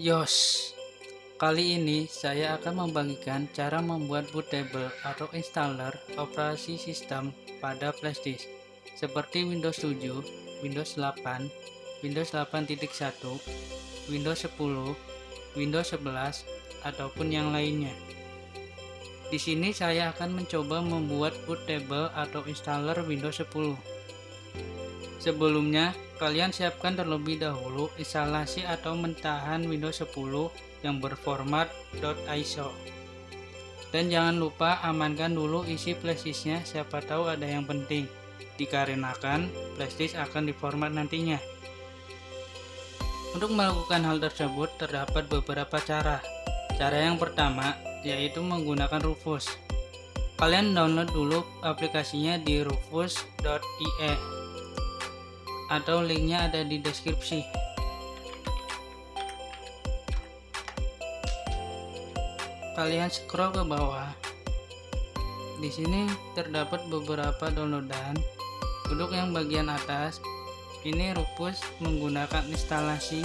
Yos, kali ini saya akan membagikan cara membuat bootable atau installer operasi sistem pada flashdisk seperti Windows 7, Windows 8, Windows 8.1, Windows 10, Windows 11, ataupun yang lainnya. Di sini saya akan mencoba membuat bootable atau installer Windows 10. Sebelumnya, kalian siapkan terlebih dahulu instalasi atau mentahan Windows 10 yang berformat .iso. Dan jangan lupa amankan dulu isi flashdisknya, siapa tahu ada yang penting, dikarenakan flashdisk akan diformat nantinya. Untuk melakukan hal tersebut terdapat beberapa cara. Cara yang pertama yaitu menggunakan Rufus. Kalian download dulu aplikasinya di rufus.ie atau linknya ada di deskripsi. Kalian scroll ke bawah. Di sini terdapat beberapa downloadan. Untuk yang bagian atas. Ini Rufus menggunakan instalasi.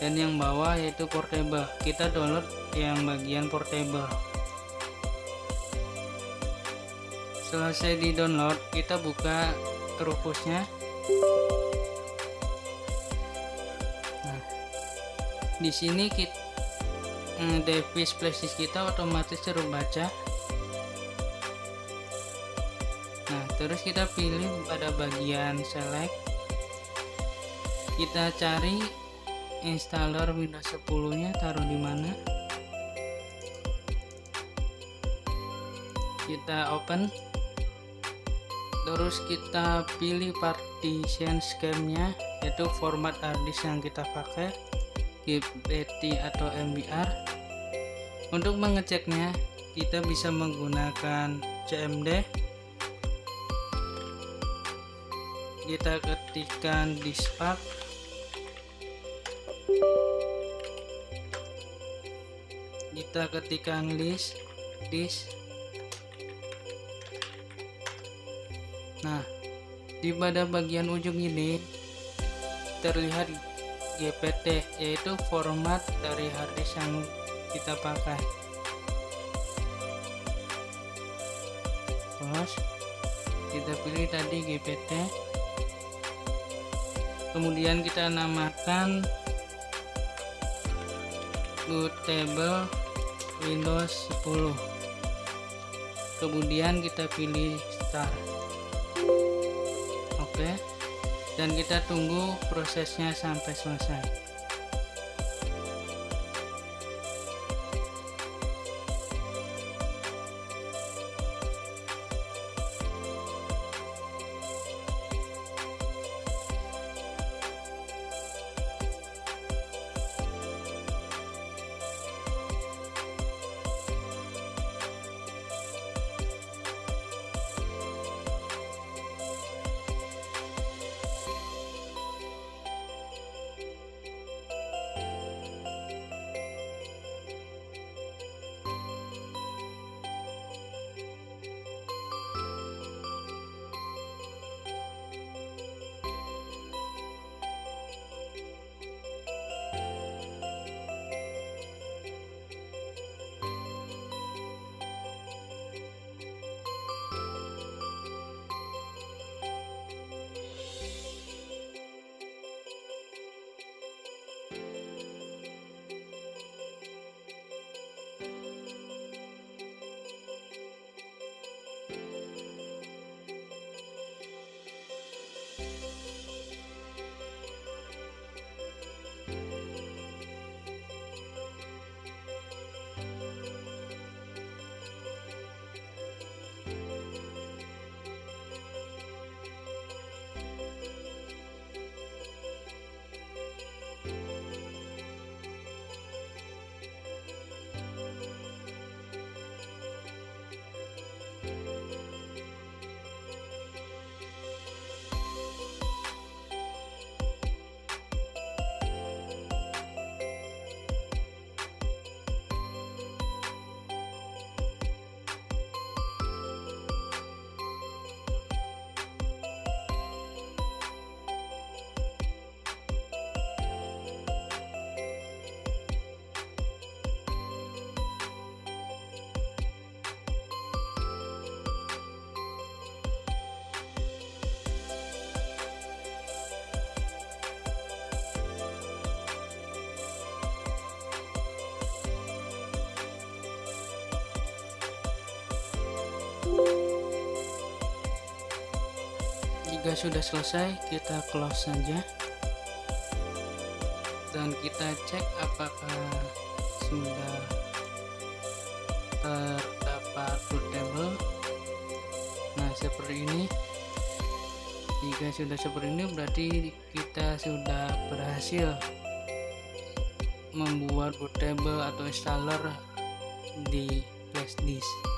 Dan yang bawah yaitu portable. Kita download yang bagian portable. Selesai di download kita buka Rufusnya di sini kita eh, device flashdisk kita otomatis terbaca. Nah, terus kita pilih pada bagian select. Kita cari installer Windows 10-nya taruh di mana? Kita open terus kita pilih partition scheme-nya yaitu format harddisk yang kita pakai GPT atau MBR untuk mengeceknya kita bisa menggunakan CMD kita ketikkan diskpack kita ketikkan list disk Nah, di pada bagian ujung ini terlihat GPT yaitu format dari harddisk yang kita pakai. Terus kita pilih tadi GPT. Kemudian kita namakan bootable Windows 10. Kemudian kita pilih start oke dan kita tunggu prosesnya sampai selesai jika sudah selesai kita close saja. Dan kita cek apakah sudah terdapat bootable nah seperti ini. Jika sudah seperti ini berarti kita sudah berhasil membuat bootable atau installer di flash disk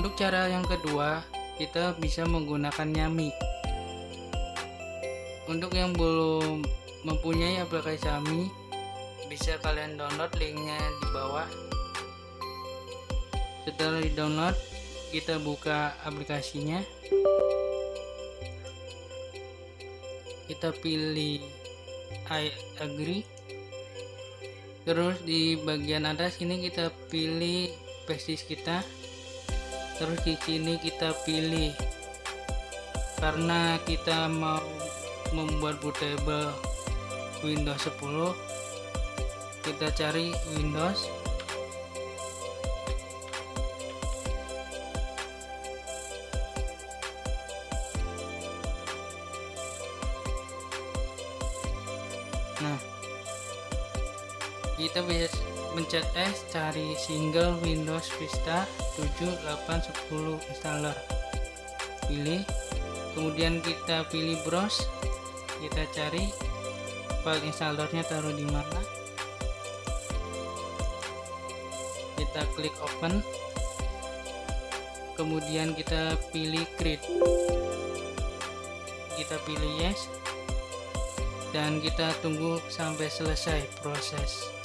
untuk cara yang kedua kita bisa menggunakan Yami untuk yang belum mempunyai aplikasi Yami bisa kalian download linknya di bawah. Setelah di download kita buka aplikasinya. Kita pilih I agree. Terus di bagian atas ini kita pilih basis kita terus di sini kita pilih. Karena kita mau membuat bootable Windows 10 kita cari Windows. Nah kita bisa mencet S cari single Windows Vista 7 8 10 installer. Pilih. Kemudian kita pilih browse. Kita cari. File installernya taruh di mana? Kita klik open. Kemudian kita pilih create. Kita pilih yes. Dan kita tunggu sampai selesai proses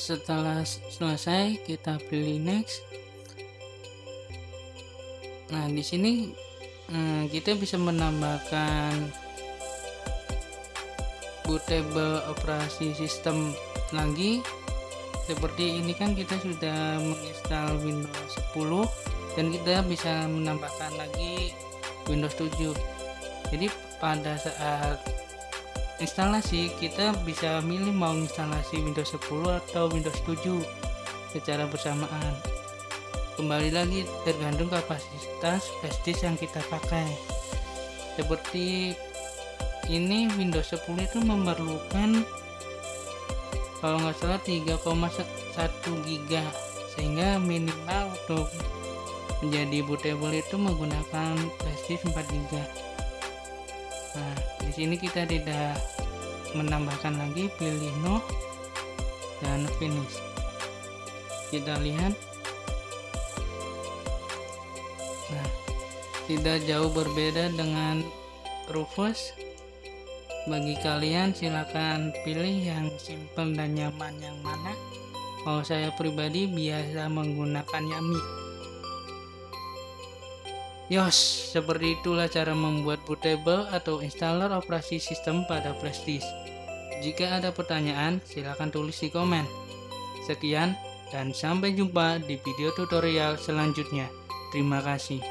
setelah selesai kita pilih next. Nah di sini hmm, kita bisa menambahkan bootable operasi sistem lagi. Seperti ini kan kita sudah menginstal Windows 10 dan kita bisa menambahkan lagi Windows 7 jadi pada saat instalasi kita bisa milih mau instalasi Windows 10 atau Windows 7 secara bersamaan. Kembali lagi tergantung kapasitas flash yang kita pakai. Seperti ini Windows 10 itu memerlukan kalau nggak salah 3,1 giga sehingga minimal untuk menjadi bootable itu menggunakan flash 4 giga nah di sini kita tidak menambahkan lagi pilih no dan finish kita lihat. Nah tidak jauh berbeda dengan Rufus. Bagi kalian silakan pilih yang simple dan nyaman yang mana. Kalau saya pribadi biasa menggunakan Yami Yos, seperti itulah cara membuat bootable atau installer operasi sistem pada disk. Jika ada pertanyaan, silahkan tulis di komen. Sekian, dan sampai jumpa di video tutorial selanjutnya. Terima kasih.